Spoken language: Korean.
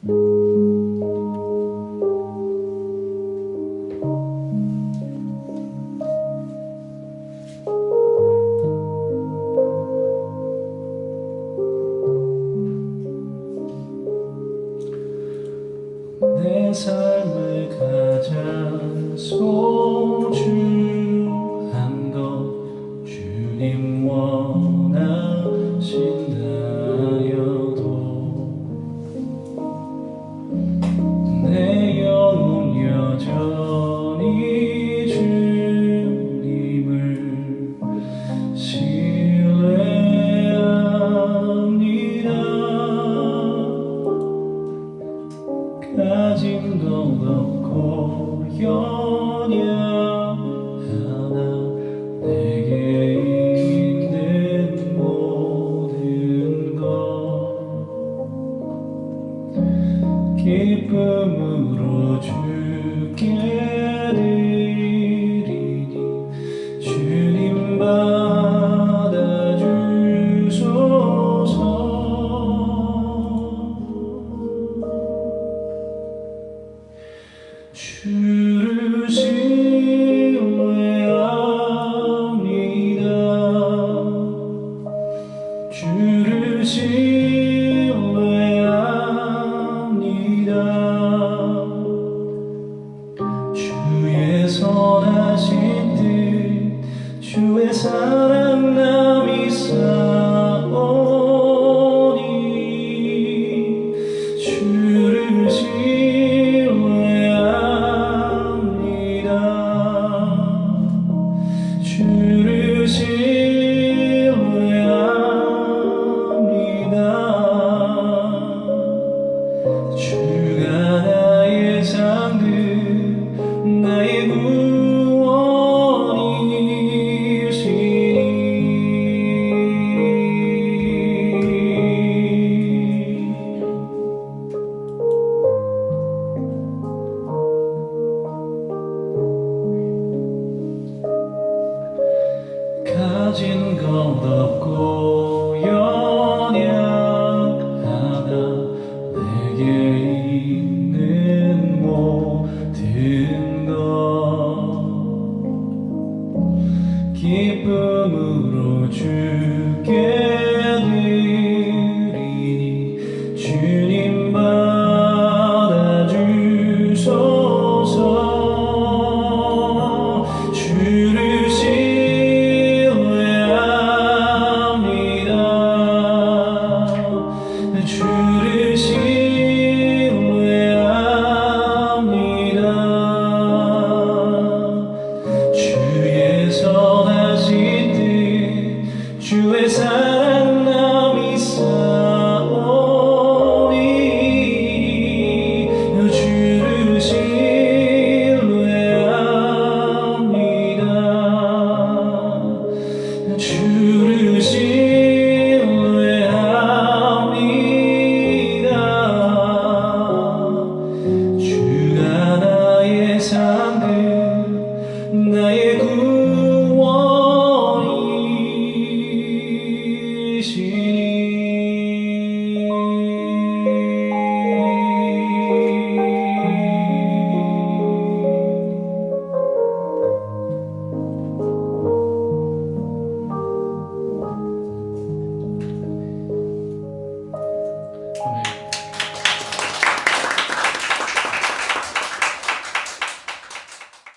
내 삶을 가장 소중한 기쁨으로 주께 주를 사라진 건 없고 sana. الْمُؤْمِنِينَ